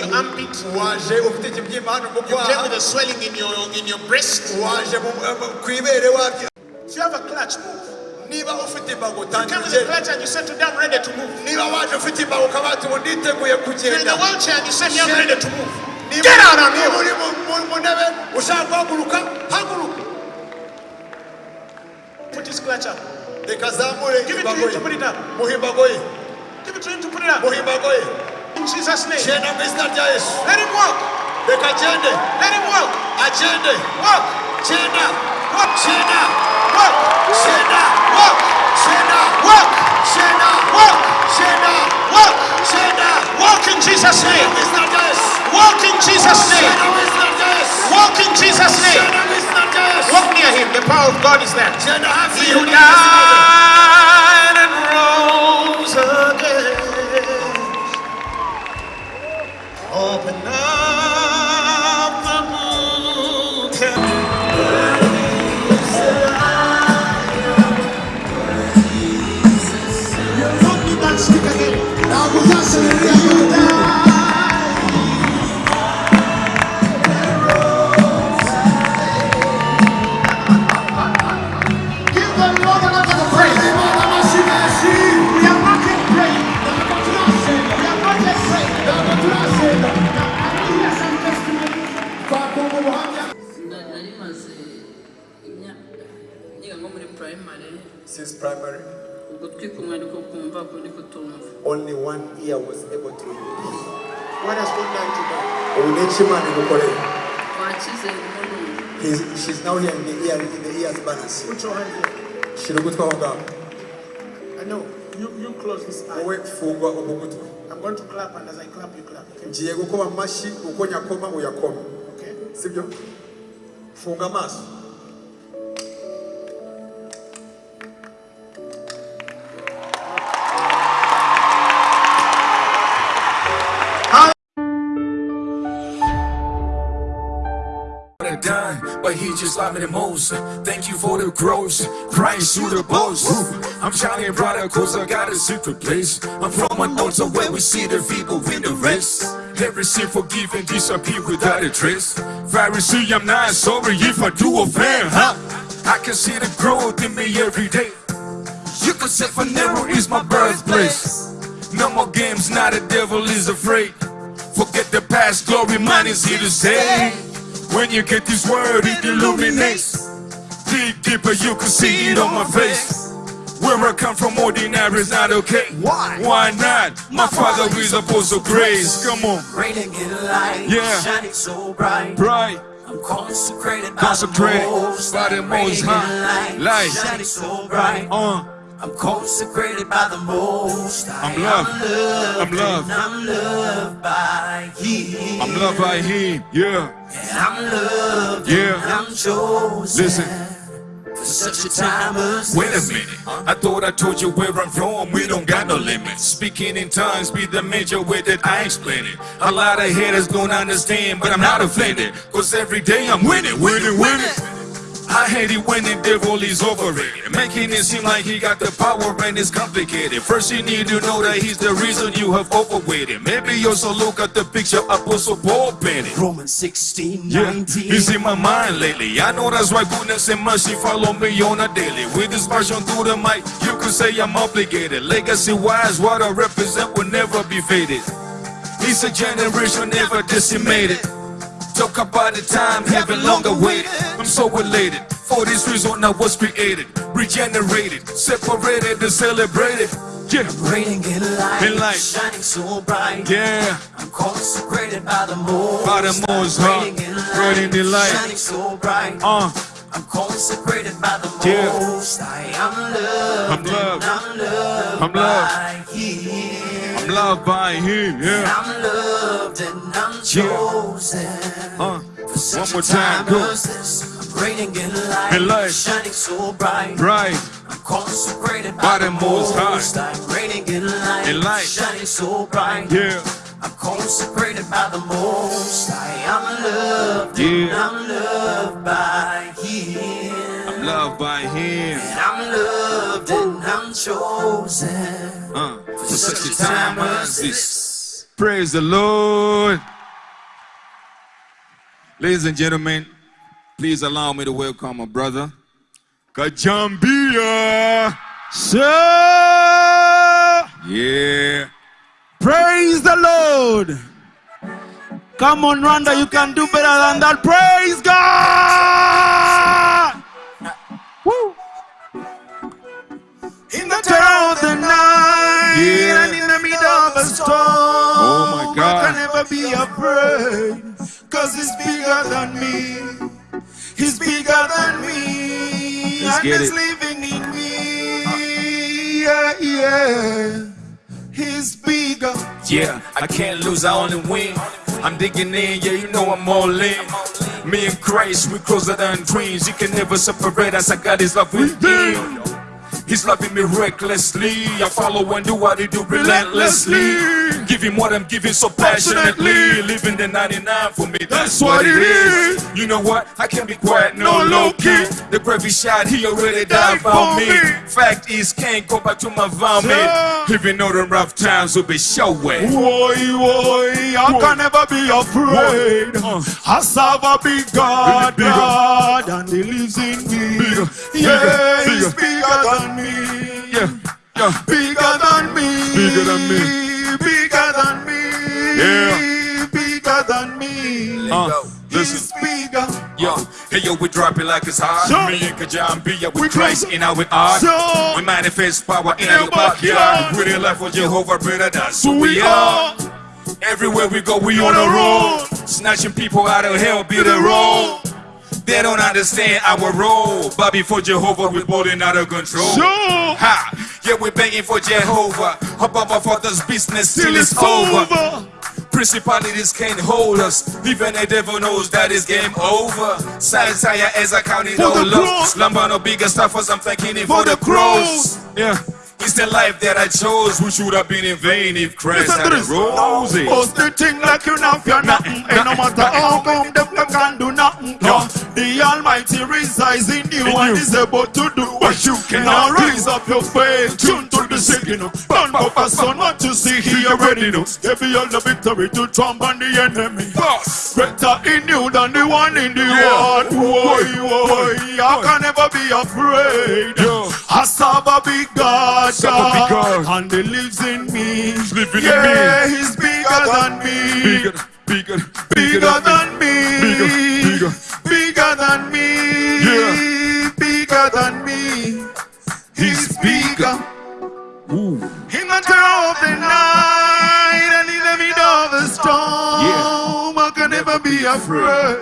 your armpit. waje ufite ikibyimba hano mu kwaha. you came with a swelling in your in your breast. Waje eh, ku ibere wabyo if you have a clutch move. Niba ufite imbago tangira niba waje ufite imbago ukaba ati ubu nditeguye kugenda. Niba uri mu ntebe ushaka guhaguruka haguruka reka azamure imbago ye. muhe imbago ye. Muhe imbago ye. In Jesus' name. genda mu izina rya yesu Let him walk. Let him walk. Walk. Walk. Walk. Walk. Walk. Walk. Walk. in Jesus' name. mu izina rya yesu Walk in Jesus' name. genda mu izina rya yesu Walk in Jesus' name. genda mu izina rya yesu Walk near him. The power of God is there. He who died 참 primary ugutwi kumwe ariko kumva kundi kutumva only one ear was able to hear What has God done today? ubu ni iki imana igukoreye twakize rimwe n'umwe He's- she's now here in the ear in the ears balance Put your hand here. shira ugutwi aho ngaho I know. You, you close this eye. wowe fungwa ubu gutwi I'm going to clap, and as I clap, you clap. Okay? ngiye gukoma amashyi uko nyakoma uyakome Okay? sibyo funga amaso but he just love me the most. Thank you for the growth, Christ you the boss. I'm shining brighter cause I got a secret place. I'm from a north where we see the people in the rest. Every sin forgiven disappear without a trace. Pharisee, I'm not sorry if I do offend, huh? I can see the growth in me every day. You could say Phaneroo is my birthplace. No more games, now the devil is afraid. Forget the past, glory, mine is here to stay. When you get this word, it illuminates. Dig deeper, you can see it on my face. Where I come from, ordinary is not okay. Why? Why not? My father is a force of grace. Come on, Radiant in light, Yeah. shining so bright. bright. I'm consecrated, Consecrated by the Most by the High. Most High. light, Light. shining so bright. Uh, I'm consecrated by the Most. I'm loved. I'm loved. I'm loved by Him. I'm loved by him. Yeah, And I'm loved. Yeah. And I'm chosen. listen. Such a time as Wait a minute, I thought I told you where I'm from. We don't got no limits. Speaking in tongues be the major way that I explain it. A lot of haters don't understand, but I'm not offended. Cause every day I'm winning, winning, winning. I hate it when the devil is overrated, making it seem like he got the power and it's complicated. First, you need to know that he's the reason you have overweighted. Maybe you also look at the picture Apostle Paul painted. Romans 16, Yeah, 19. it's in my mind lately. I know that's why goodness and mercy follow me on a daily. With this passion through the mic, you could say I'm obligated. Legacy wise, what I represent will never be faded. It's a generation never decimated. Talk about the time heaven longer awaited. I'm so elated. For this reason, I was created, regenerated, separated and celebrated. Yeah, Radiant in light, In light. shining so bright. yeah. I'm consecrated by the Most By the Most High. Radiant in light, Radiant in light. shining so bright. Uh, I'm consecrated by the Yeah. Most High. I'm loved. I'm loved. I'm loved. I'm loved. by Him. I'm loved by him. Yeah. I'm loved and I'm Yeah. chosen. Uh, such one more time, time go. this, radiant in light, In light. shining so bright. Right. I'm consecrated By by, the Most High. High. Radiant in light, In light. shining so bright. Yeah. I'm consecrated by the Most High. I'm loved and Yeah. I'm loved by Him. I'm loved by him. And I'm loved and I'm chosen Uh, for such a time as this. Praise the Lord. Ladies and gentlemen, please allow me to welcome my brother, Kajambia. Sir, Yeah. praise the Lord. Come on, Rwanda, you can do better than that. Praise God. Woo. In the terror of the night Yeah. and in the middle of a storm, Oh, my God. I can never be afraid, cause he's bigger than me. He's bigger than me. Let's and he's it. living in me. Yeah, yeah. He's bigger. Yeah, I can't lose, I only win. I'm digging in, yeah, you know I'm all in. Me and Christ, we closer than dreams. You can never separate us. I got his love within. He's loving me recklessly. I follow and do what he do relentlessly. Give him what I'm giving so passionately. Living the 99 for me, that's what it is. You know what? I can't be quiet, no low key. The gravy shot, he already died for me. Fact is, can't go back to my vomit. Even though the rough times will be showing. Boy, boy, I can never be afraid. Uh. I serve a big God, Bigger. God, and He lives in me. Bigger, yeah, bigger, He's bigger. bigger than me. Yeah, yeah. Bigger than me. Bigger than me. Bigger than me. Yeah. Bigger than me. Uh, listen. bigger. Yo, hey yo, we drop it like it's hot. Sure. Me and Kajambia, we We Christ in our art. Sure. We manifest power in In our backyard. We the life for Jehovah, brother, that's who We we are. Everywhere we go, we on the road. Snatching people out of hell, be the road. They don't understand our role. But before Jehovah, we're balling out of control. Sure. Ha! Yeah, we're begging for Jehovah. Above our father's business till it's over. over. Principalities can't hold us. Even the devil knows that it's game over. Science higher as I count it For all up. Slumber no bigger stuff as I'm thanking it for, For the the cross. Yeah. It's the life that I chose, which would have been in vain if Christ had roses. Post the thing like you know you're nothing. And no matter how come them them can do nothing. No. The Almighty resides in you and is able to do what you can. Now raise up your faith, tune to the singing. Burn up a son, what you see he already knows. Give you all the victory to trump on the enemy. Boss. Greater in you than the one in the Yeah. world. Boy, boy, I can never be afraid. Yeah. I serve a big God, God. and He lives in me. living in yeah, me. He's bigger than me. Bigger, bigger, Bigger than me. Bigger, bigger. Bigger than me. Yeah. Bigger than me. He's He's bigger. Ooh. In the terror of the night and in the middle of the storm, Yeah. Can never be afraid.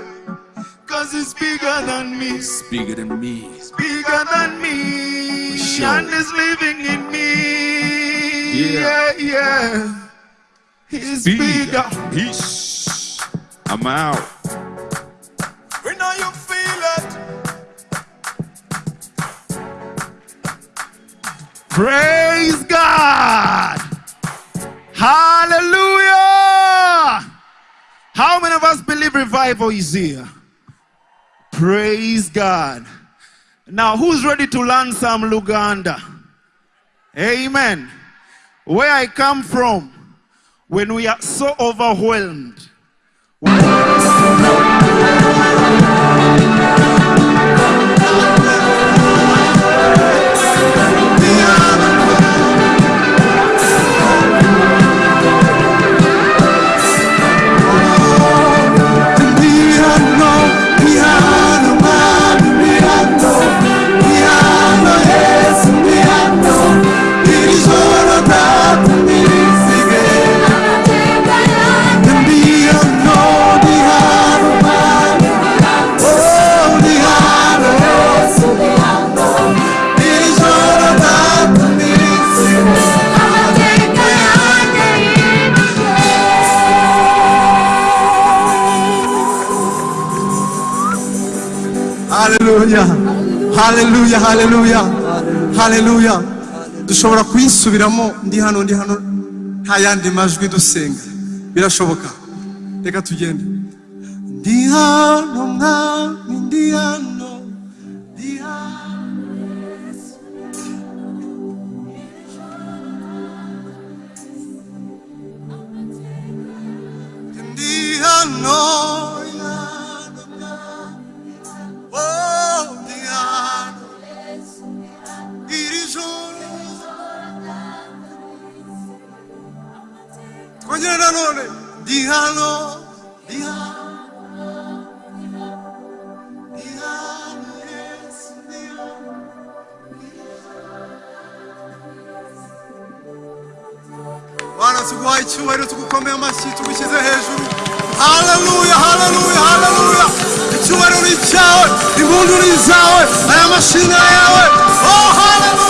Cause it's bigger than me, It's bigger than me. It's bigger than me, Sure. and is living in me. Yeah. Yeah, yeah. He's bigger. Peace. I'm out. We know you feel it. Praise God. Hallelujah. How many of us believe revival is here? Praise God. Now, who's ready to learn some Luganda? Amen. Where I come from, when we are so overwhelmed, haleluya haleluya haleluya dushobora kuyisubiramo. Ndi hano ndi hano. Nta yandi majwi dusenga. Birashoboka. Reka tugende. Ndi hano mwami ndi hano. Ndi hano. Hano. Yesu ndi hano Bwana tuguhaye icyubahiro tugukomeye amashyi tugushyize hejuru haleluya haleluya haleluya icyubahiro ni icyawe impundu ni izawe aya mashini ni ayawe oh haleluya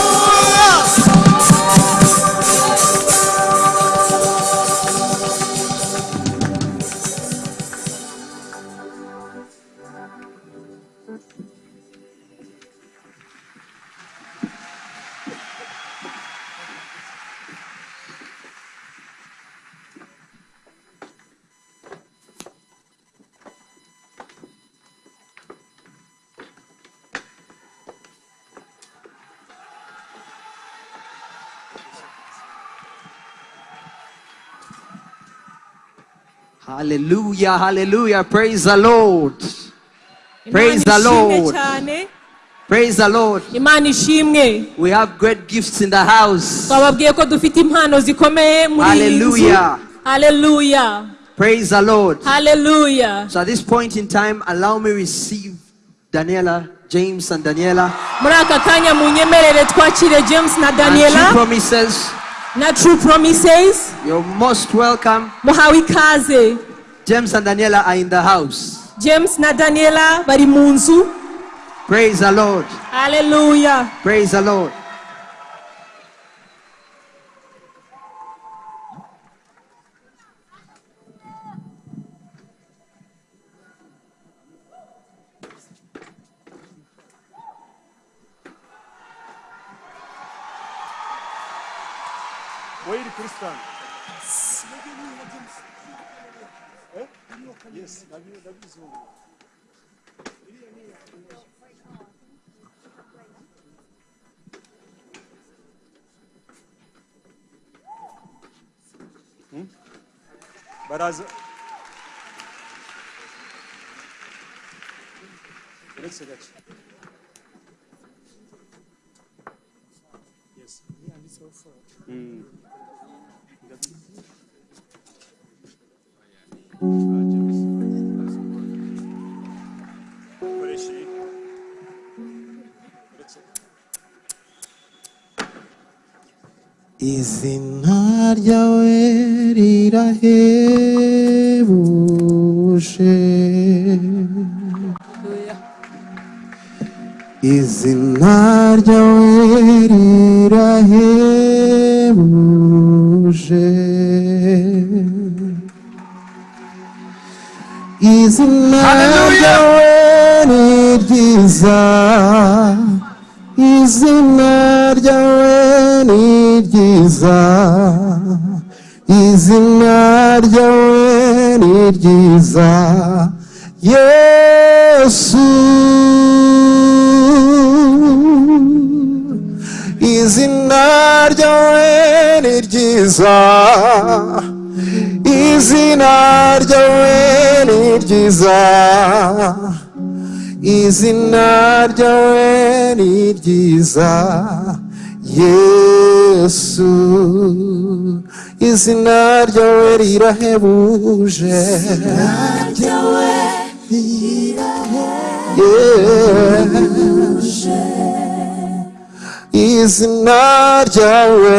Hallelujah, hallelujah. Praise the Lord. Praise the Lord. Praise the Lord. imana ishimwe We have great gifts in the house. twababwiye ko dufite impano zikomeye muri iyi Hallelujah. Praise the Lord. Hallelujah. So at this point in time, allow me receive Daniela, James, and Daniela. muri aka kanya munyemerere twakire james na And daniela promises. Na true promises You're most welcome. muhawe ikaze James and Daniela are in the house. james na daniela bari mu nzu Praise the Lord. haleluya Praise the Lord. Baraza uretse gake Yes. Mm. Izina ryawe rirahebuje izina ryawe rirahebuje izina ryawe ni ryiza izinler en güzel izinler en güzel Jesus izinler en güzel izinler en güzel izina ryawe ni ryiza. Yesu izina ryawe ryiza izina ryawe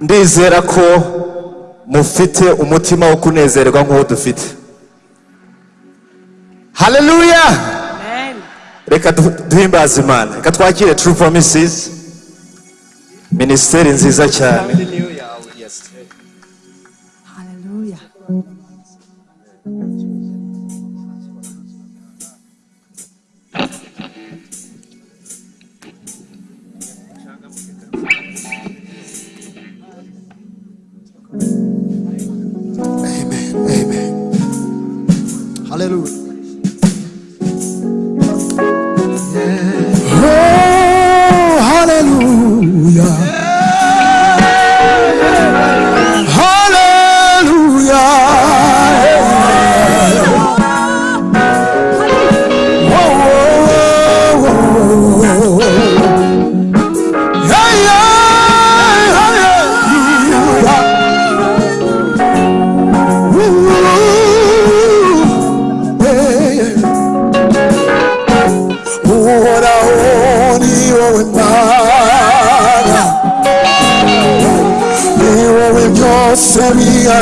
ndizera ko mufite umutima wo kunezerwa nk'uwo dufite. Haleluya reka duhimbaze imana. Reka twakire turu promisizi minisiteri nziza cyane. Haleluya oh, Aleluya.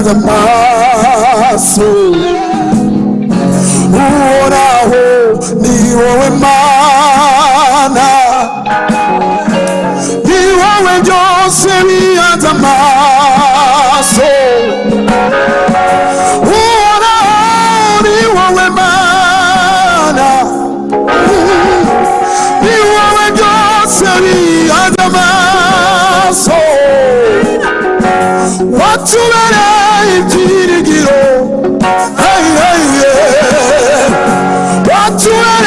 cada passo. swear.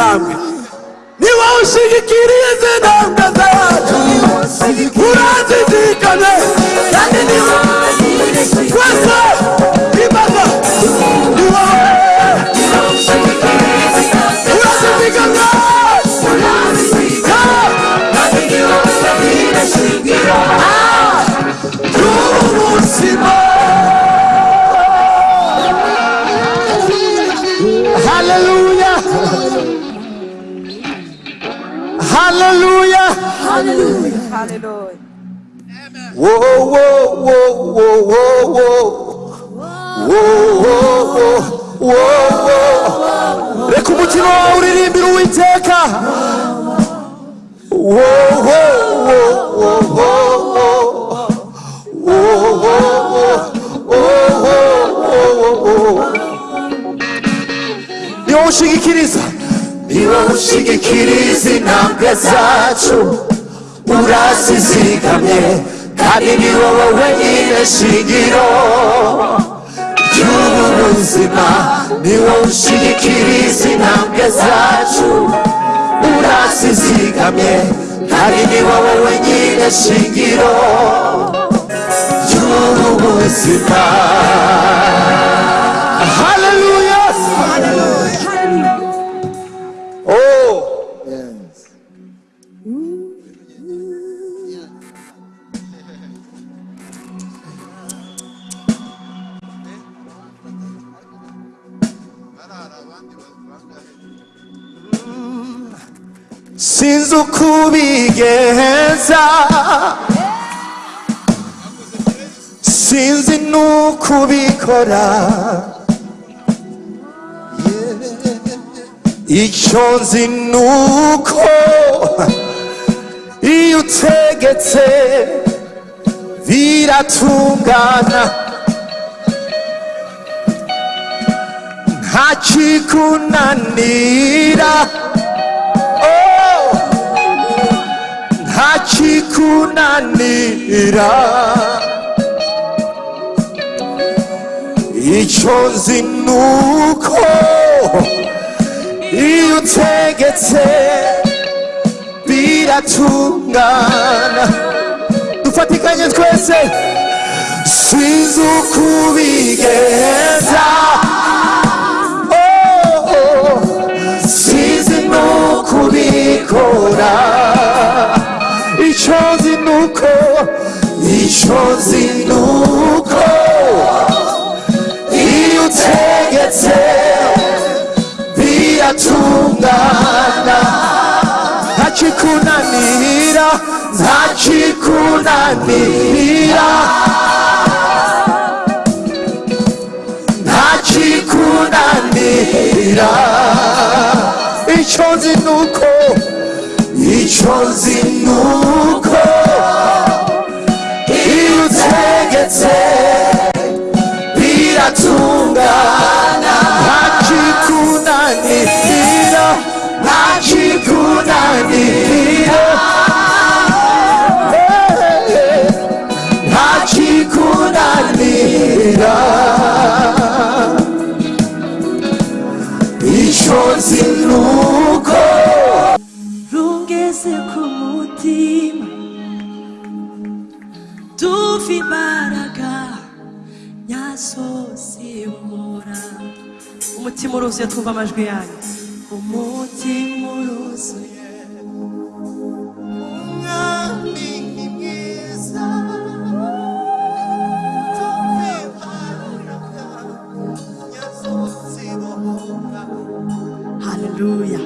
Tamam. reka umukino wawe uririmbira uwiteka ni wowe ushigikiriza ni wowe ushigikiriza intambwe zacu. Urazizigamye kandi ni wowe wenyine shingiro ry'ubu buzima niwo ushigikiriza intambwe zacu. Urazizigamye kandi ni wowe wenyine shingiro ry'ubu buzima sinzi uko ubigenza sinzi n'uko ubikora icyo nzi ni uko iyo utegetse biratungana nta kikunanira kikunanira icyo nzi ni uko iyo utegetse biratungana. Dufatikanye twese sinzi uko ubigenza Oh, oh, sinzi n'uko ubikora. icoze nuko icoze nuko iyo utegetse biratungana ntakikunanira ntakikunanira ntakikunanira icoze nuko icoze icyo nzi umutima uruzuye twumva amajwi yanyu umutima uruzuye umwami ni mwiza haleluya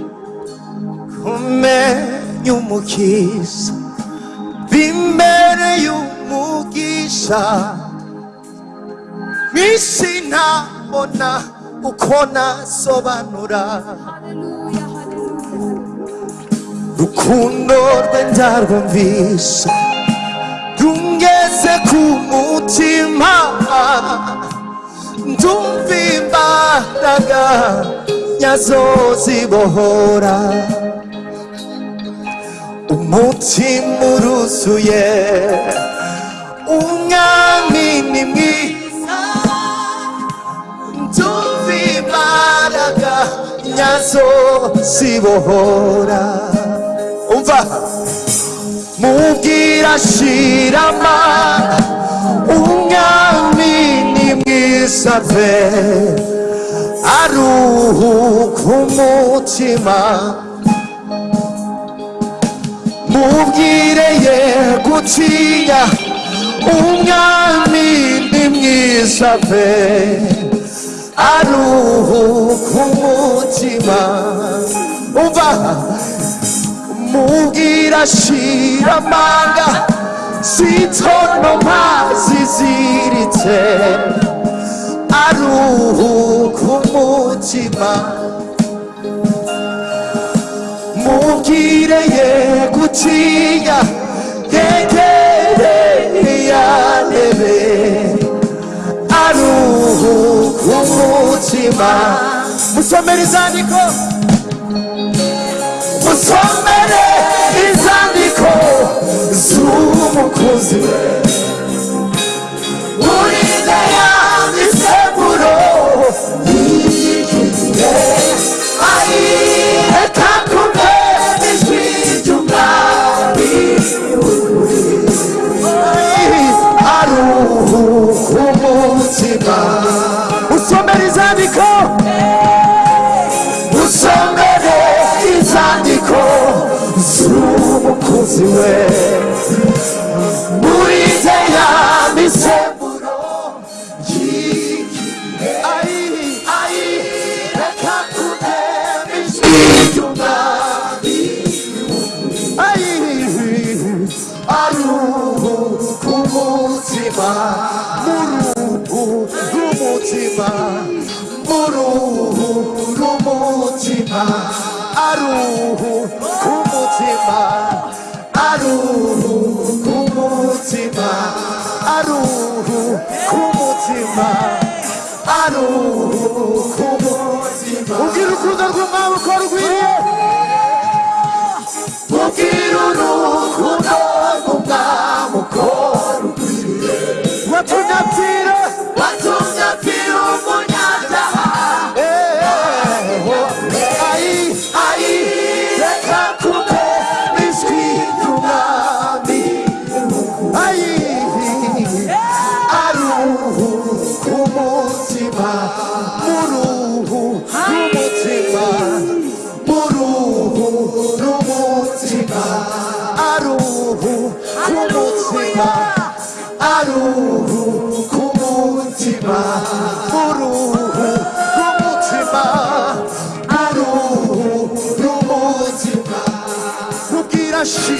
kumenya umukiza bimbereye umugisha mwisi ntabona uko nasobanura rukundo rwe ndarwumvisha rungeze ku mutima. Ndumva imbaraga nyazo zibohora. Umutima uruzuye. Umwami ni mwiza. Nyazo zibohora umva mubwira shirama umwami ni mwiza pe aruhuka umutima mubwire ye gutinya umwami ni mwiza pe aruhu ku mutima umva mubwira shiramanga sintono mpazi ziritse. Aruhu ku mutima mubwireye gutinya yegereye yanebe aruhu umutima musomere izandiko musomere izandiko z'umukozi we. Urinde mama ari urukundo ugira urukundo rw'umwami uko rwiriye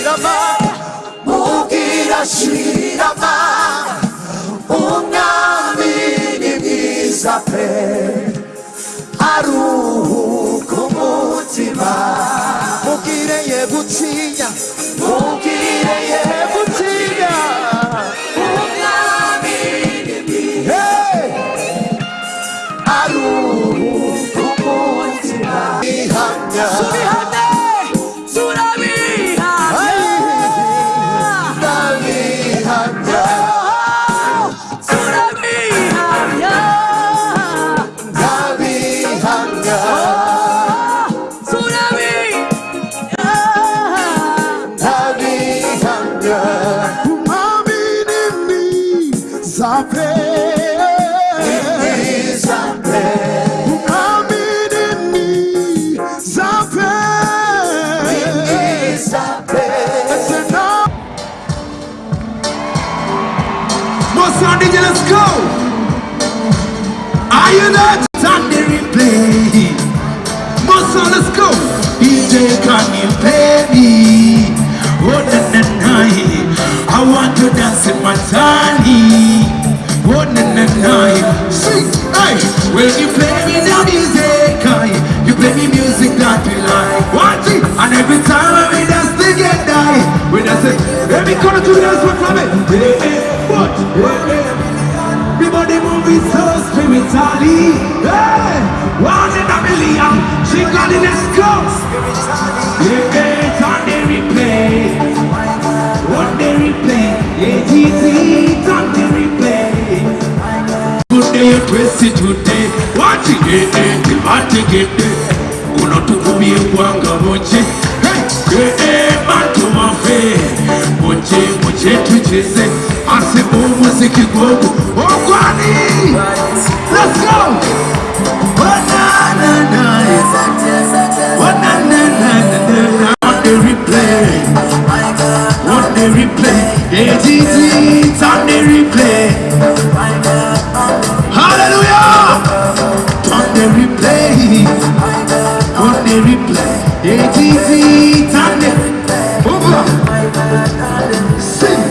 shirama. Mubwira shirama. Umwami ni mwiza pe aruhuka umutima mubwire ye gutinya mubwire ye the replay? Can you play me? Oh, na na na, I want to dance in my tiny. Oh, na na na, hey, you play me music, you play me music that like. It, and every time together, we dance it. Every corner to dance with me. Everybody moving so spiritually. Hey, one in a million. Jingle let's go. Yeah, it's on the replay. On the replay. Yeah, it's on the replay. Good day, it today. Watch it, yeah, yeah, watch it, eh. yeah. Unotukubie kwanga moche Hey, eh, eh, yeah, man to my Moche, moche, tuchese Asibu muziki gogo Ogwani! Ogwani! Na na on the replay on the replay on the replay hallelujah on the replay on the replay on the sing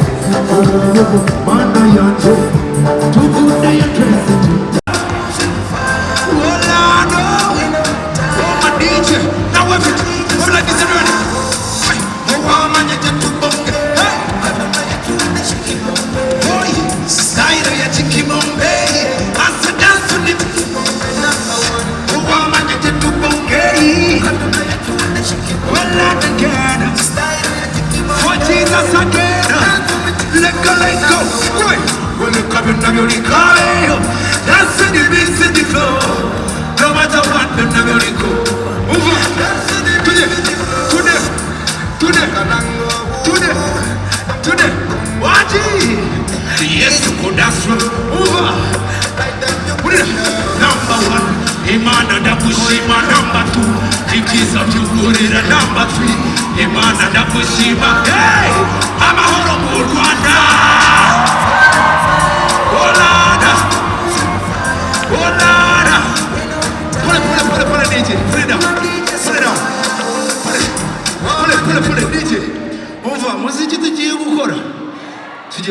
you come in, now you're Dance to the to the flow. No matter what, them never let go. Move on. Today, today, today, today, today. Watch it. Yes, you could dance through. Move on. Put it. Number one, Imana da Bushima. Number two, Tikis of you. And number three, Imana da Bushima. Hey,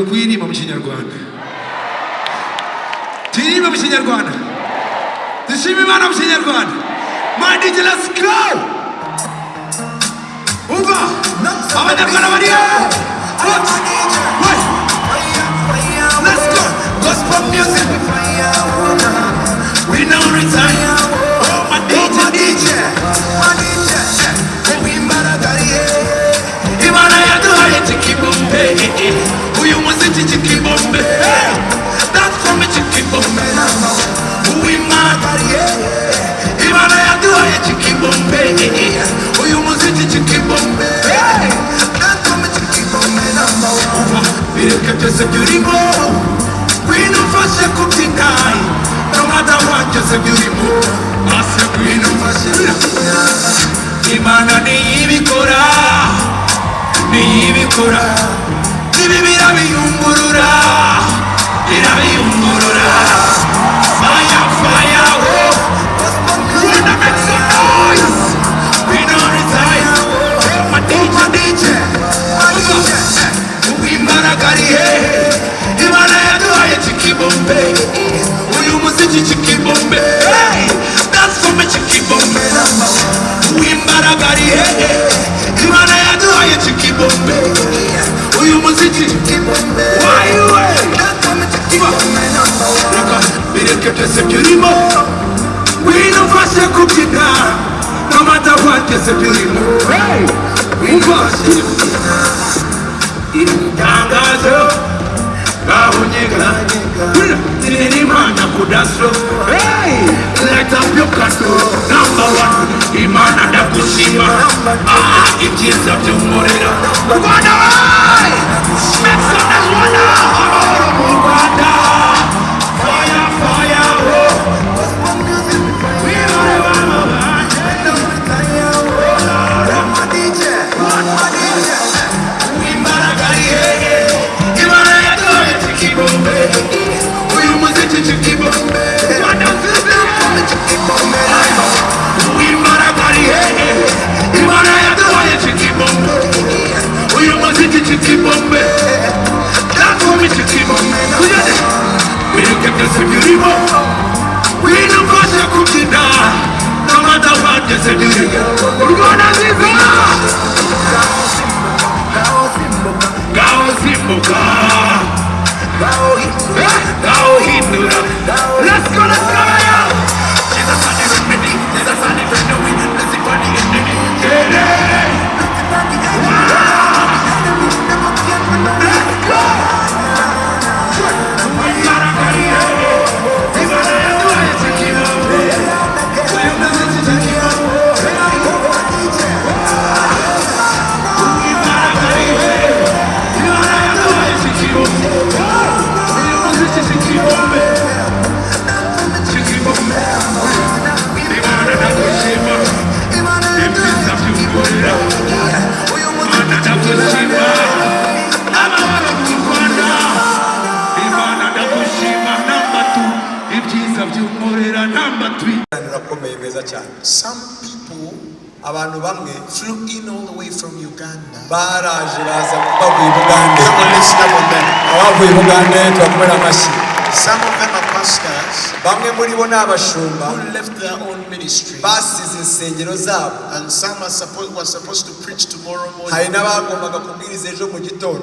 tugiye kuyirimba mu kinyarwanda tuyiririmba mu kinyarwanda dushima imana mu kinyarwanda my DJ let's go umva abanyarwanda bari What? What? Let's go. Gospel music. We now retire. Oh, my DJ, DJ. My DJ. committee to keep us better. That committee keep us better. Who we mad at yeah. Even I do I to keep on não Who you must to keep on better. That committee keep on better. We don't Não to security more. We don't fast kutika. No matter what, just security more. I said we don't fast. Imana ni ibikora. me ibikora. My DJ Uwimbaragariye Imana yaduhaye chikibombe Uyu muziki chikibombe Hey, Dance for me chikibombe Uwimbaragariye Imana yaduhaye chikibombe Uyu muziki Why you Reka bireke byose byurimo Wino mfashe kubyina No matter what byose byurimo Hey, umva itangazo gahonyega tirimana kudaso hey! Let up your kato number one imana ndakushima ah ibyiza by'umuriro rwanda wayi make some noise rwanda supposed to preach tomorrow hari n'abagombaga kubwiriza ejo mu gitondo.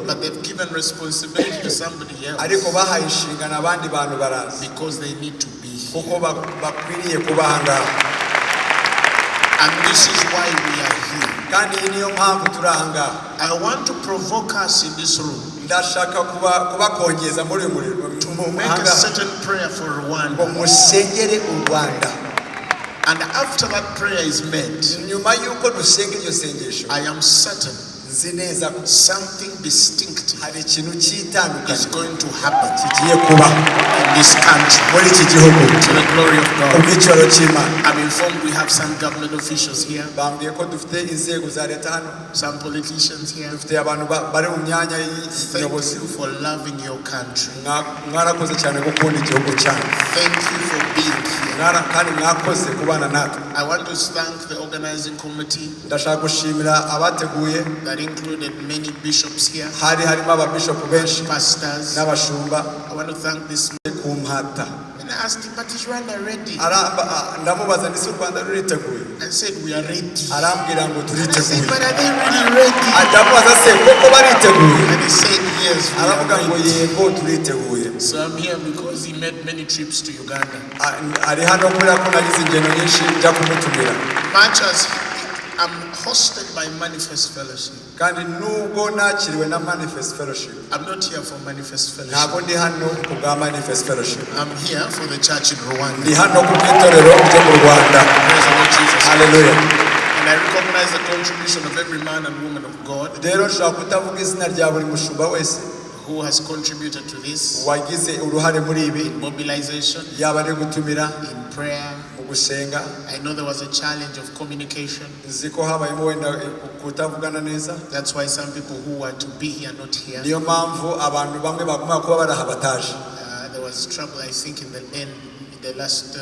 Ariko bahaye inshingano abandi bantu baraza. Kuko ba- bakwiriye kuba aha ngaha. And this is why we are here. kandi iyi niyo mpamvu turi aha ngaha. I want to provoke us in this room. Ndashaka kuba- kubakongeza muri uyu muriro. Make a certain prayer for Rwanda. rwanda And after that prayer is made, nyuma y'uko dusenga iryo sengesho I am certain nzi neza ko something distinctive hari ikintu is cyitandukanye going to happen. Kigiye kuba in this country. Muri iki gihugu. To the glory of God. ubwicaro cy'imana. I'm informed we have some government officials here, bambwiye ko dufite inzego za leta hano. Some politicians here. dufite abantu ba- bari mu myanya Thank y'ubuyobozi. you for loving your country. Mwa- mwarakoze cyane gukunda igihugu cyanyu. Thank you for being here. Kandi mwakoze kubana natwe. I want to thank the organizing committee ndashaka gushimira abateguye. that included many bishops here, hari harimo ababishopu benshi pastors. n'abashumba I want to thank this man. And I asked him, but is Rwanda ready? Aramba- a- ndamubaza ndetse rwanda ruriteguye I said, we are ready. arambwira ngo And I said, turiteguye but are they really ready? ndamubaza se koko bariteguye And he said, yes, we aravuga are ngo ready. yego turiteguye So I'm here because he made many trips to Uganda. Ari hano kubera ko nagize ingendo nyinshi njya kumutumira Much as I'm hosted by Manifest Fellowship, kandi nubwo nakiriwe na manifest fellowship I'm not here for Manifest Fellowship. ntabwo ndi hano ku bwa manifest fellowship. I'm here for the church in Rwanda. ndi hano ku bw'itorero ryo mu rwanda. And I recognize the contribution of every man and woman of God rero nshobora kutavuga izina rya buri mushumba wese. who has contributed to this wagize uruhare muri ibi. mobilization yaba ari gutumira. in prayer. Gusenga I know there was a challenge of communication. nzi ko habayemo wenda kutavugana neza That's why some people who were to be here not here. niyo mpamvu abantu bamwe bagomba kuba bari aha bataje Uh, there was trouble, I think, in the end, in the last uh,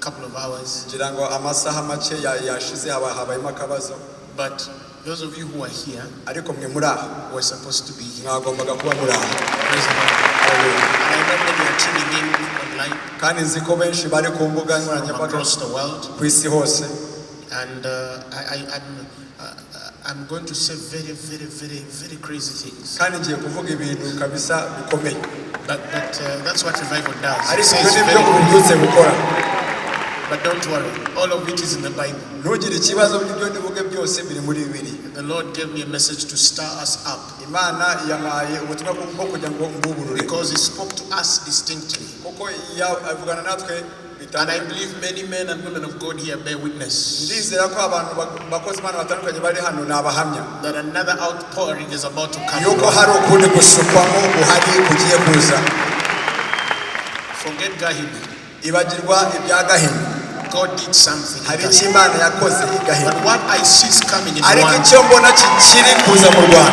couple of hours. ngira ngo amasaha make ya- yashize haba habayemo akabazo But those of you who are here ariko mwe muri aha were supposed to be here. mwagombaga kuba muri aha Praise the Lord. I know many are tuning in kandi nzi ko benshi bari ku mbuga nkoranyambaga across the world. ku isi hose And uh, I, I, I'm, uh, I'm going to say very, very, very, very crazy things. But, but uh, that's what revival does. It says very But don't worry, all of it is in the Bible. The Lord gave me a message to stir us up because He spoke to us distinctly. Kuko avugana natwe And I believe many men and women of God here bear witness ndizera ko abantu bak- bakozi imana batandukanye bari hano ni abahamya that another outpouring is about to come. yuko hari ukundi gusukwamo guhari kugiye kuza Forget Gahini. ibagirwa ibya gahini God did something. hari icyo imana yakoze i gahini But what I see is coming in ariko icyo mbona kikiri kuza mu rwanda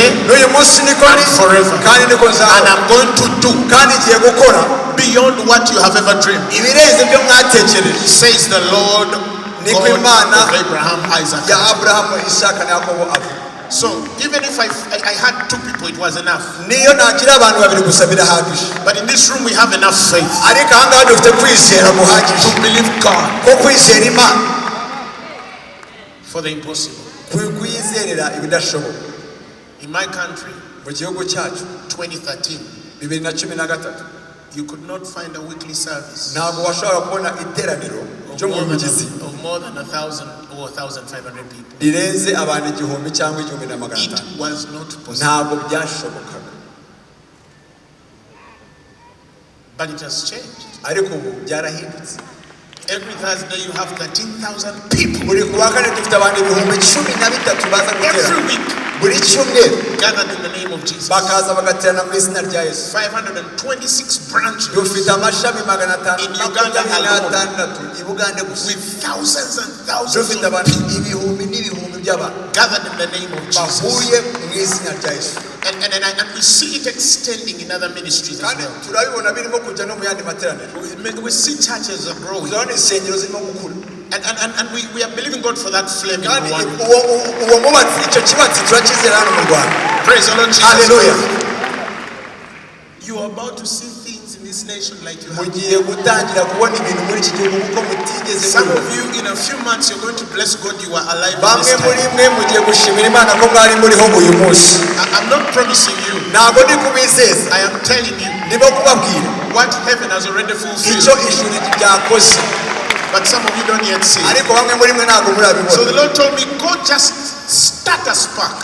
n'uyu munsi niko kandi niko do kandi igiye gukora beyond what you have ever dreamed. ibirenze ibyo mwatekereje Says the Lord Niko Imana ya aburahamu isaka na yakobo avuga So even if I, I, I had two people, it was enough. But in this room, we have enough faith. To believe God. For the impossible. In my country, mu gihugu cyacu 2013, bibiri na cumi na gatatu you could not find a weekly service ntabwo washobora kubona iteraniro ryo mu more mugezi than, of more than a thousand or 1,500 people. rirenze abantu igihumbi cyangwa igihumbi na magana It atanu was not possible. ntabwo byashobokaga But it has changed. ariko ubu byarahindutse Every Thursday you have 13,000 people. buri ku wa kane dufite abantu ibihumbi cumi na bitatu baza gutera Every week. Buri cyumweru gathered in the name of Jesus. bakaza bagaterana mu izina rya yesu. 526 branches. Dufite amashami magana atanu Uganda makumyabiri n'atandatu. I bugande gusa with thousands and thousands dufite abantu ibihumbi n'ibihumbi. Gathered in the name of Jesus. bahuye mu izina rya yesu And, and, and, and we see it extending in other ministries as well. turabibona birimo kujya no mu yandi We, we see churches are growing. turabona insengero zirimo gukura And, and, and, and we, we are believing God for that flame in kandi Rwanda. uwo uwo mubatsi icyo kibatsi turakizera hano mu rwanda Praise the Lord Jesus. haleluya You are about to see mugiye gutangira kubona ibintu muri iki gihugu kuko mutigeze Some of you, in a few months, you're going to bless God you are alive. in bamwe this muri time. mwe mugiye gushimira imana ko mwari muriho uyu munsi I- I'm not promising you. ntabwo ndi kubizeza I am telling you kubabwira what heaven has already icyo fulfilled. ijuru ryakoze But some of you don't yet see. it. ariko bamwe muri mwe ntabwo So the Lord told me, go just start a spark.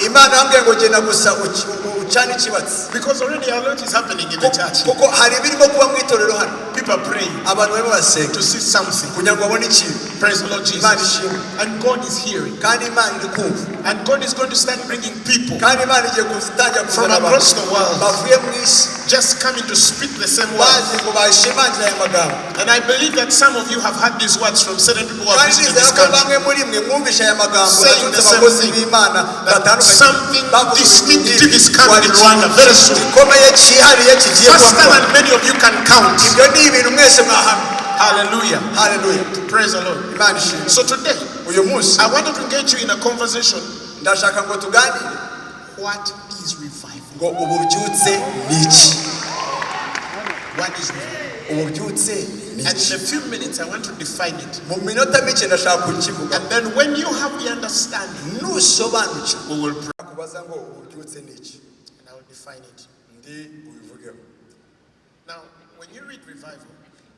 Imana yambwiye ngo genda gusa uci- u- ucane ikibatsi Because already a lot is happening in the church. kuko hari ibirimo kuba mu itorero hano People are praying abantu barimo barasenga to see something. kugira ngo babone ikintu Praise the Lord imana Jesus. ishimwe And God is hearing. kandi imana iri kumva And God is going to start bringing people kandi imana igiye gutangira from across the world bavuye mu isi just coming to speak the same word. bazi ngo bashimangire aya magambo And I believe that some of you have heard these words from certain people who have visited this country. bamwe muri mwe mwumvishe aya magambo Saying baturutse the same abakozi thing. b'imana That batandukanye something distinctive is coming in Rwanda very soon. gikomeye cyihariye kigiye kuba Faster than many of you can count. ibyo ni ibintu mwese mwahamya Hallelujah. haleluya Praise the Lord. imana ishimwe So today, uyu munsi I wanted to engage you in a conversation. ndashaka ngo tuganire What is revival? ngo ububyutse ni iki What is revival? ububyutse ni And iki in a few minutes, I want to define it. mu minota mike ndashaka kukivuga And then when you have the understanding, nusobanukirwa we will pray. kubaza ngo ububyutse ni iki And I will define it. ndi Now, when you read revival,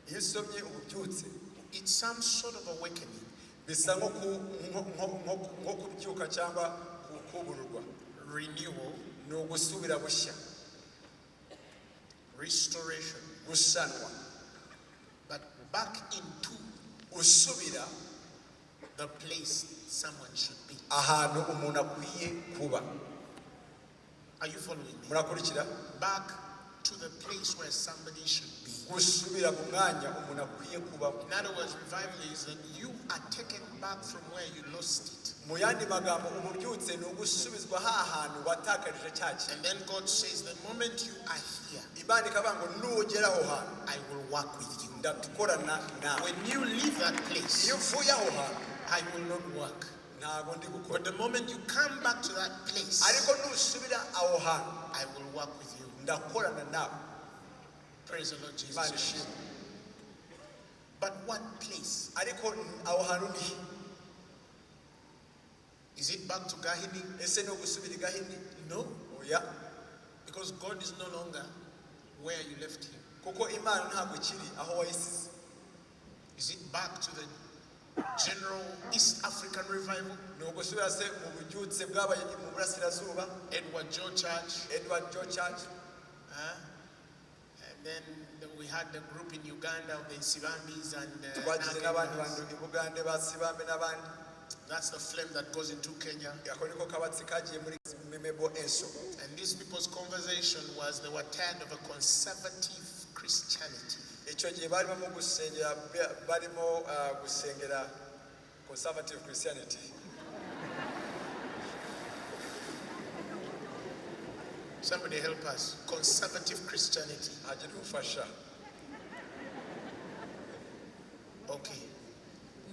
iyo usomye ububyutse it's some sort of awakening. bisa nko kubyuka cyangwa kubururwa renewal, ni ugusubira bushya restoration, gusanwa but back into usubira the place someone should be. ahantu umuntu akwiye kuba Are you following me? murakurikira Back to the place where somebody should be. gusubira mu mwanya umuntu akwiye kubaho. Mu yandi magambo umubyutse ni ugusubizwa ha hantu watakarije cya kintu. Imana ikavuga ngo nugera aho hantu. Ndakorana nawe. Iyo uvuye aho hantu I will not work. But the moment you come back to that place, I will work with you. Praise the Lord Jesus. ishimwe But what place? ariko aho hantu ni he? Is it back to Gahini? ese ni ugusubira i gahini No, oh, oya because God is no longer where you left him. kuko imana ntabwo ikiri aho wayisize Is it back to the general East African revival? ni ugusubira se mu bubyutse bwabaye mu burasirazuba Edward Joe Church? edward joe church Huh? Then the- we had the group in Uganda of the Nsibambis and uh, twagize n'abandi Nakembas. bantu i bugande ba sibambe n'abandi That's the flame that goes into Kenya. ako niko kabatsi kagiye muri memebo enso And these people's conversation was they were tired of a conservative Christianity. icyo gihe barimo mu gusengera ba- barimo gusengera conservative christianity Somebody help us. Conservative Christianity. Okay.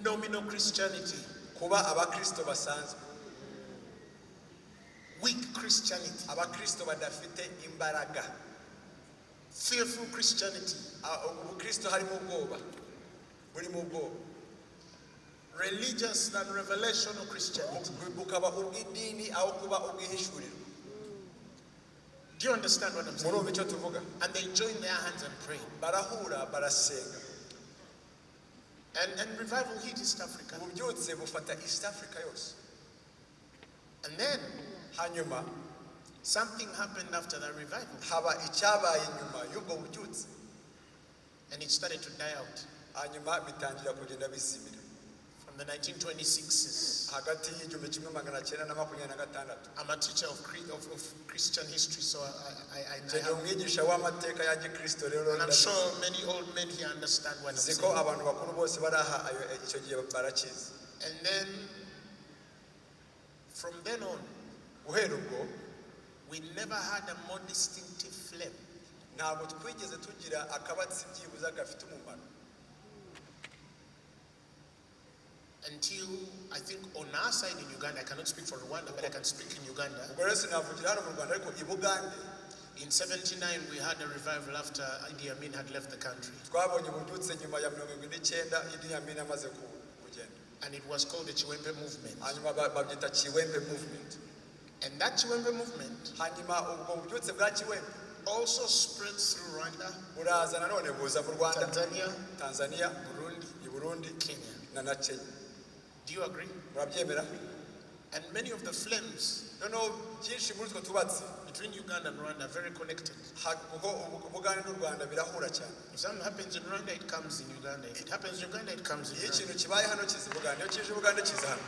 Nominal Christianity. kuba abakristo basanzwe Weak Christianity. abakristo badafite imbaraga Fearful Christianity. Ubukristo harimo ubwoba burimo ubwoba Religious than revelational Christianity. bukaba ubw'idini aho kuba ubw'ihishurirwa Do you understand what I'm saying? icyo tuvuga And they join their hands and pray. barahura barasenga And, and revival hit East Africa. ububyutse bufata east africa yose And then hanyuma something happened after that revival. haba icyabaye nyuma y'ubwo bubyutse And it started to die out. hanyuma bitangira kugenda bizimira the 1926s. hagati y'igihumbi kimwe magana cyenda na makumyabiri na gatandatu I'm a teacher of, of, of Christian history, so I, I, I, I have, umwigisha w'amateka ya gikristo rero and I'm sure many old men here understand what I'm saying. ziko abantu bakuru bose bari aha icyo gihe barakizi And then, from then on, guhera ubwo we never had a more distinctive flame. ntabwo twigeze tugira akabatsi byibuze gafite umumaro until I think on our side in Uganda, I cannot speak for Rwanda, but I can speak in Uganda. In 79, we had a revival after Idi Amin had left the country. And it was called the Chiwembe movement. And that Chiwembe movement also spread through Rwanda, Tanzania, Tanzania Burundi, Burundi Kenya. Na na kenya Do you agree? And many of the flames noneho byinshi muri utwo tubatsi between Uganda and Rwanda are very connected. ha- kuko ubu- ubugande n'u rwanda birahura cyane If something happens in Rwanda, it comes in Uganda. If it happens in Uganda, it comes in Rwanda. ikintu kibaye hano kiza i bugande iyo kije i bugande kiza hano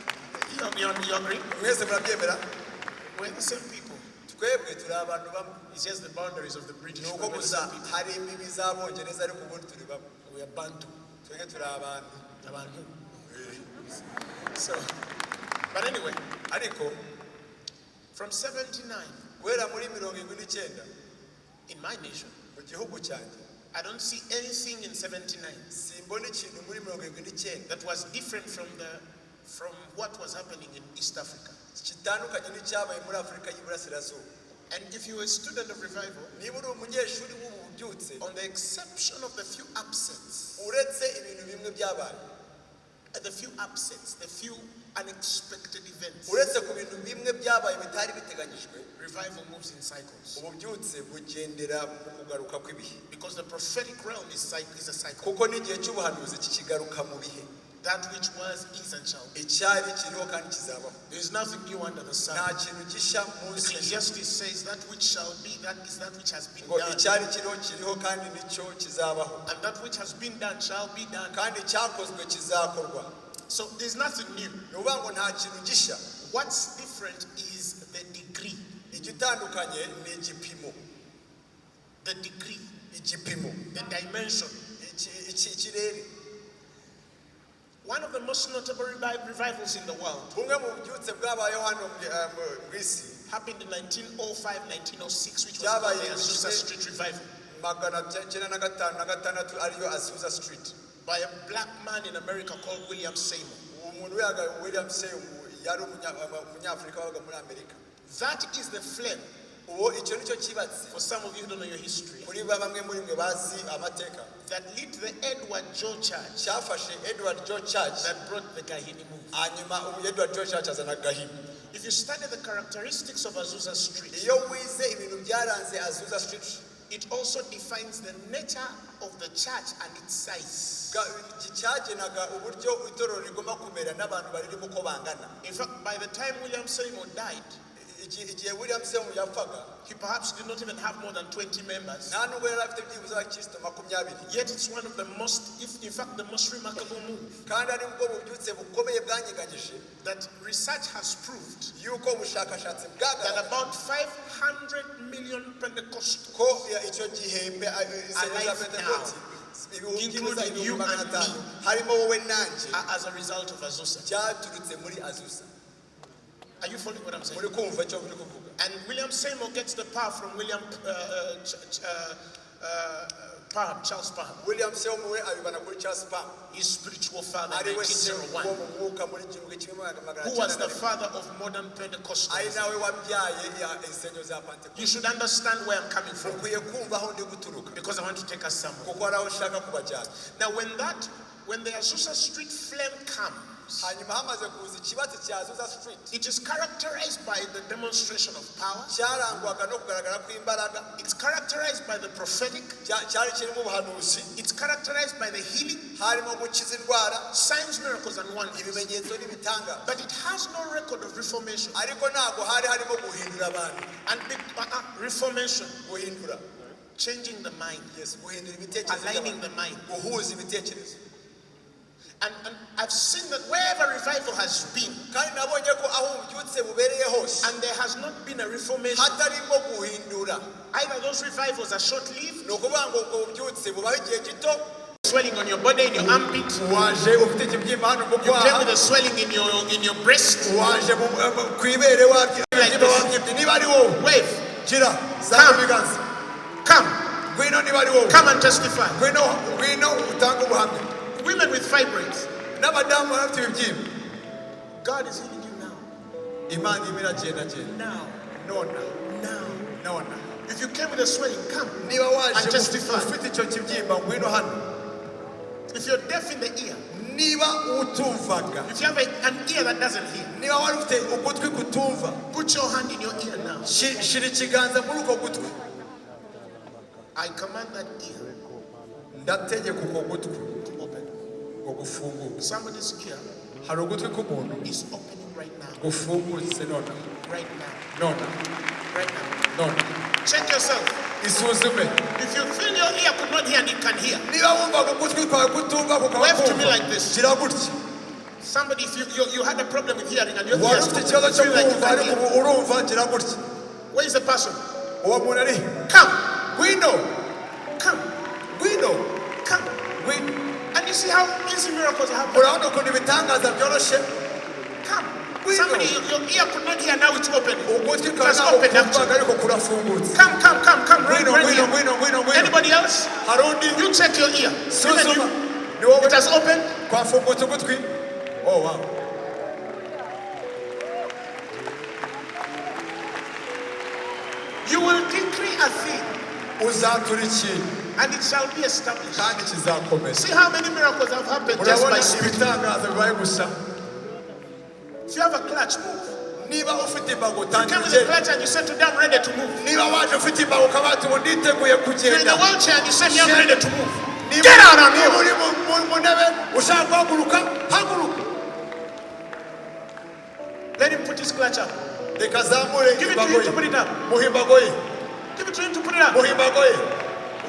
You, you, you agree? We're the same people. twebwe turi abantu bamwe It's just the boundaries of the British. ni uko the gusa hari imbibi z'abongereza ariko ubundi turi bamwe Bantu. twebwe turi abantu Abantu. So, but anyway, ariko from 79, guhera muri mirongo irindwi n'icyenda in my nation, I don't see anything in 79 simbona ikintu muri mirongo irindwi n'icyenda that was different from the from what was happening in East Africa. And if you're a student of revival, on the exception of the few upsets, the few upsets, the few unexpected events, uretse ku bintu bimwe byabaye bitari biteganyijwe revival moves in cycles. ububyutse bugendera mu kugaruka kw'ibihe Because the prophetic realm is, is a cycle. kuko n'igihe cy'ubuhanuzi kikigaruka mu bihe That which was, is, and shall be. icyari kiriho kandi kizabaho There is nothing new under the sun. nta kintu gishya munsi Ecclesiastes says that which shall be, that is that which has been done. icyari kiriho kiriho kandi nicyo kizabaho And that which has been done shall be done. kandi icyakozwe kizakorwa So there's nothing new. ni ukuvuga ngo nta kintu What's different is the degree. igitandukanye ni igipimo The degree, the dimension. Iki- iki- ikirere One of the most notable revivals in the world um, isi happened in 1905, 1906, which was called the Azusa Street Revival magana cyenda na gatanu na gatandatu ariyo azusa street by a black man in America called William Seymour. umuntu wihaga william seymour yari umunya- um, umunyafurika wabaga muri amerika That is the flame. Uwo icyo nicyo kibatsi For some of you who don't know your history, kuri ba bamwe muri mwe bazi amateka that lit the Edward Joe Church edward joe church that brought the Gahini move. hanyuma ubu edward joe church azana gahini If you study the characteristics of Azusa Street, iyo wize ibintu byaranze it also defines the nature of the church and its size. ga- iki cyagenaga uburyo itorero rigomba kumera n'abantu baririmo uko bangana In fact, by the time William Seymour died, Iki- igihe william seymour yapfaga he perhaps did not even have more than 20 members. nta nubwo yari afite byibuze abakristo makumyabiri Yet it's one of the most, if in fact, the most remarkable move kandi ari bwo bubyutse bukomeye bwanyeganyije that research has proved that about 500 million Pentecostals, ko ya- icyo gihembwe a- insengero za Alive pentekoti including you and me. harimo wowe nanjye are as a result of Azusa. Byaturutse muri azusa Are you following what I'm saying? muri kumva icyo muri kuvuga And William Seymour gets the power from William uh, uh, uh, uh, Parham, Charles Parham, william seymour we abibana kuri charles pam his spiritual father in we se wo 1901, mu mwuka muri igihumbi kimwe magana who was the father of modern Pentecostalism. nawe wabyaye ya insengero za pentekote You should understand where I'm coming from. Ukwiye kumva aho ndi guturuka. Because I want to take us somewhere. kuko hari aho ushaka kubajyana Now, when that, when the Azusa Street flame comes, hanyuma hamaze kuza ikibatsi cya azusa street. It is characterized by the demonstration of power. cyarangwaga no kugaragara kw'imbaraga. It's characterized by the prophetic. cyari kirimo ubuhanuzi. It's characterized by the healing, harimo gukiza indwara. Signs, miracles, and wonders. ibimenyetso But it has no record of reformation. ariko ntabwo hari harimo guhindura abantu. And uh, uh, reformation, guhindura. Changing the mind, yes guhindura ibitekerezo aligning the mind. guhuza ibitekerezo And, and I've seen that wherever revival has been, kandi nabonye ko aho ububyutse bubereye hose and there has not been a reformation, either those revivals are short lived, ni ukuvuga ngo ubwo bubyutse bubaho igihe gito. swelling on your body, in your armpit, waje ufite ikibyimba hano mu you came kwaha. with a swelling in your in your breast. waje mu- eh, mu- ku ibere wabyimba wabyimba niba ari wowe. Wave, come, ngwino niba ari wowe. Come and testify. Ngwino ngwino utange ubuhamya Women with fibroids, n'abadamu bafite ibibyimba God is healing you now. imana irimo iragendagenda Now, nona now. nona If you came with a swelling, come. And waje testify. ufite icyo kibyimba ngwino hano If you're deaf in the ear, niba utumvaga. If you have a, an ear that doesn't hear, niba wari ufite ugutwi kutumva put your hand in your ear now. shi- shira ikiganza muri uko gutwi I command that ear. Ndategeka uko gutwi to open. ngo gufunguke Somebody's ear hari ugutwi k'umuntu is opening right now. gufungutse nona Right now. nona Right now. nona Check yourself. isuzume If you feel your ear could not hear and it can hear, niba wumvaga ugutwi kwawe kutumva kukaba Wave to me like this. gira gutya somebody, if you, you, you had a problem with hearing and your wari ears ufite ikibazo you cyo feel like you kumva can ariko hear. ubu urumva gira gutya Where is the person? uwo muntu ari Come, come, ngwino come. ngwino And you see how easy miracles happen. happening. ukuntu ibitangaza byoroshye Come. Somebody, your, ear could not hear, now it's open. ugutwi kumvaga actually. ariko kurafungutse Come, come, come, come. come. ngwino run ngwino here. ngwino ngwino Anybody else? hari undi You check your ear. Even suzuma you. ni wowe It has opened. kwafungutse ugutwi oh wow You will decree a thing uzatura ikintu and it shall be established. kandi kizakomeza See how many miracles have happened just by speaking. ibitangaza bibaye gusa If you have a clutch, move. niba ufite imbago You came tangira with a ugende clutch and you said today I'm ready to move. niba waje ufite imbago ukaba wati ubu nditeguye kugenda a wheelchair and you say me I'm ready to move. Niba- uri mu- ntebe ushaka guhaguruka haguruka Let him put his clutch up. Give it to him to put it up. Give it to him to put it up.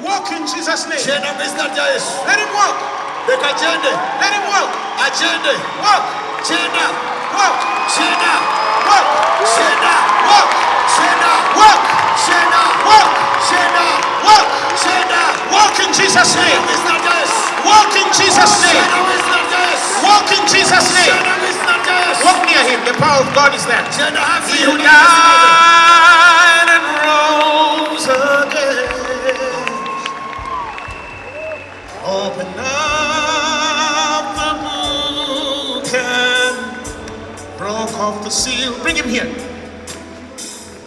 Muha imbago ye Walk in Jesus' name. genda mu izina rya yesu Let him walk. Let him walk. Walk. Walk. Walk. Walk. Walk. Walk. Walk. Walk in Jesus' name. mu izina rya yesu Walk in Jesus' name. genda mu izina rya yesu Walk in Jesus' name. genda mu izina rya yesu Walk near him. The power of God is there. He who died off the seal. Bring him here.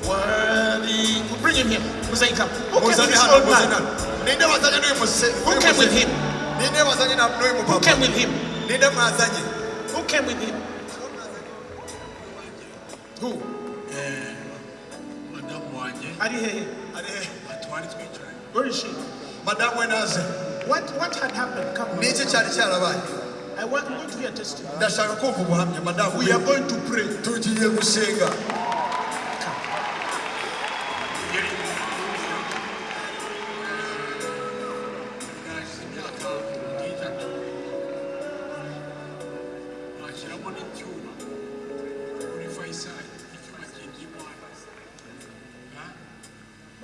Worthy. Bring him here. Mosaic come. Who came with this old man? hano ninde wazanye n'uyu muse Who came with him? ninde wazanye na n'uyu Who came with him? Who came with him? Who? Ari he Where is she? madamu we What what had happened? Come. ni iki cyari cyarabaye I want you to hear testimony. ndashaka kumva ubuhamya madamu We are going to pray. tugiye gusenga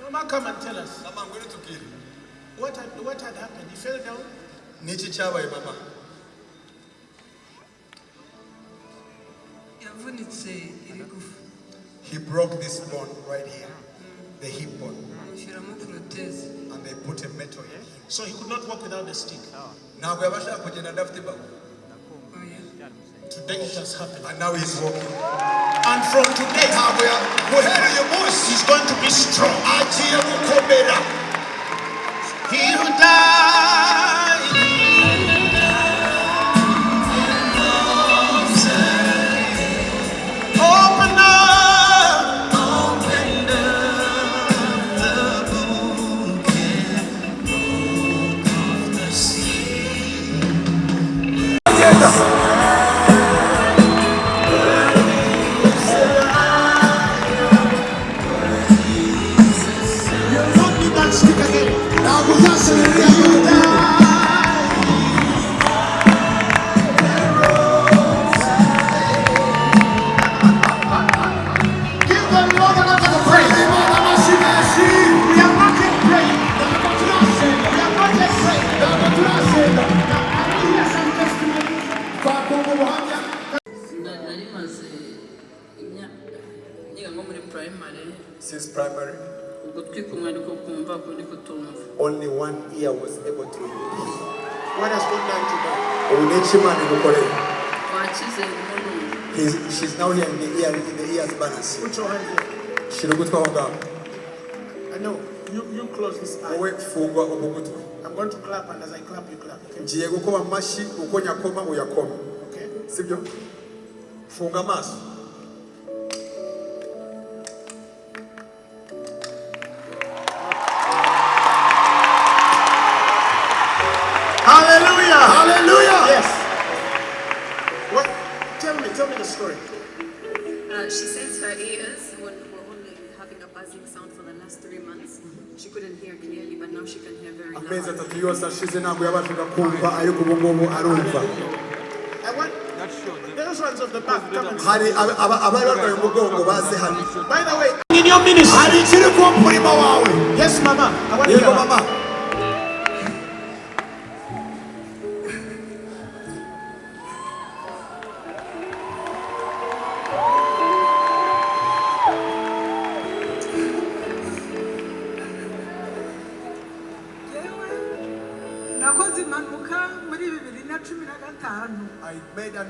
Mama, come and tell us. mama ngwino tubwire What had, what had happened? He fell down? ni iki cyabaye mama he broke this bone right here the hip bone and they put a metal in him So he could not walk without the stick. ntabwo yabashaga kugenda adafite imbago Today it has happened. and now he's walking And from today, ntabwo ya guhera uyu munsi he's going to be strong. agiye gukomera He who died. Umuntu He's- she's now here in the ear in the ears balance Put your hand here. shira ugutwi aho ngaho I know. You, you close this eye. wowe fungwa ubu gutwi I'm going to clap, and as I clap, you clap. Okay? ngiye gukoma amashyi uko nyakoma uyakoma Okay? sibyo funga amaso She couldn't hear clearly, but now she can hear very amezi loud. atatu yose ashize ntabwo yabashaga kumva ariko ubu ngubu arumva I want those ones of the back. Come and hari aba- aba- abari barwaye umugongo baze hano By the way, in your ministry hari ikiri mu murimo wawe yes, Mama. Yego mama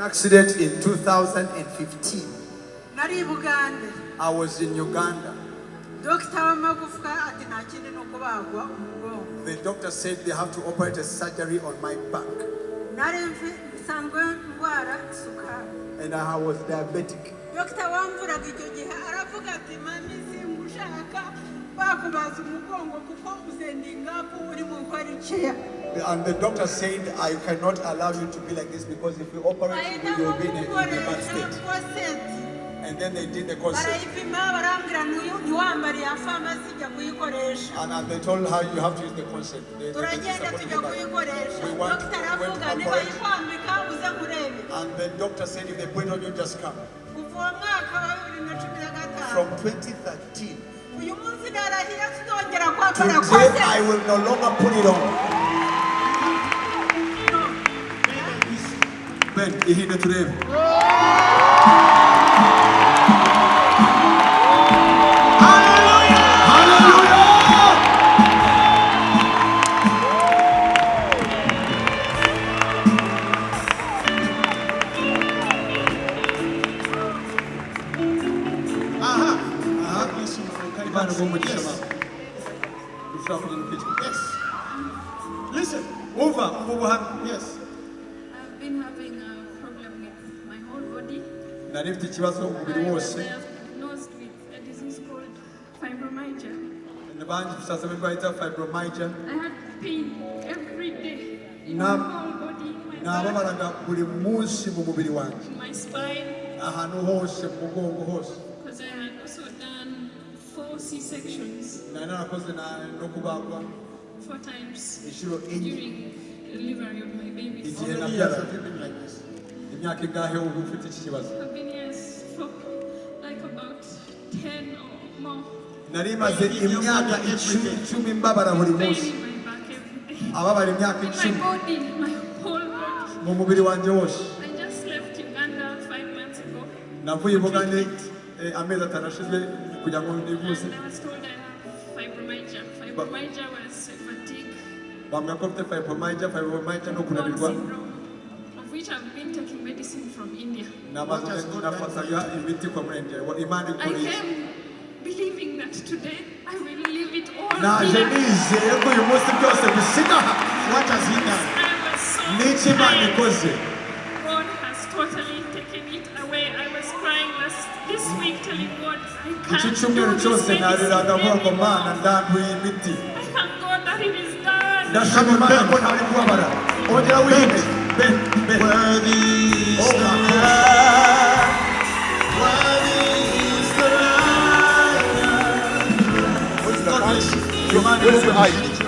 an accident in 2015 i was in Uganda. Dogita w'amagufwa ati nta kindi ni ukubagwa umugongo the doctor said they have to operate a surgery on my back. Nari mfi- nsanzwe ndwara isukari and I was diabetic. Dogita wamvuraga icyo gihe aravuga ati mami singushaka bakubaza umugongo kuko uzendingapu uri mu gukora ikeya and the doctor said I cannot allow you to be like this because if you operate you will be in a, in a bad state. And then they did the consent barayipima barambwira ntuyu ntiwambare ya famasi jya kuyikoresha and, they told her you have to use the consent They- they- they turagenda supposed to tujya do that. kuyikoresha We want- dogita we went to niba operate. yikwambika uze nkurebe and the doctor said if they put it on you just come. Kuva uwo mwaka wa bibiri na cumi na gatanu. From 2013 uyu munsi narahira tuzongera kwambara today I will no longer put it on Ben ihinde turebe Aha. Aha. Yes, you can. Imana iguhe umugisha Yes. mama ushobora kugira ukwica Yes. Listen. umva ubuhamya Yes. nari mfite ikibazo umubiri wose. Abandi tusaza b'indwara yitwa fibromyalgia. Nababaraga buri munsi mu mubiri wanjye. ahantu hose mu mugongo hose. Nari narakoze no kubagwa. Inshuro enye. igihe nabyaraga imyaka ingahe uba ufite iki kibazo? nari maze imyaka icumi icumi mbabara buri munsi ababara imyaka icumi. mu mubiri wanjye wose. Navuye ubugande eh, amezi atanu ashize kugira ngo nivuze bambwira ko mfite fibromaija fibromaija no kunanirwa. Nabafataga imiti kwa murenge wa imana ikoreye believing that today I will leave it all. Naje nizeye ko uyu munsi byose bisiga aha What has he done? I was so n'iki imana ikoze God. has totally taken it away. I was crying last this week telling God I iki can't do cyumweru cyose nariraga avuga ngo mana ndambuye imiti Thank God that it is done. ndashima imana ko ntari kubabara ongera ben Worthy is Oh, the my Lamb. 为了爱。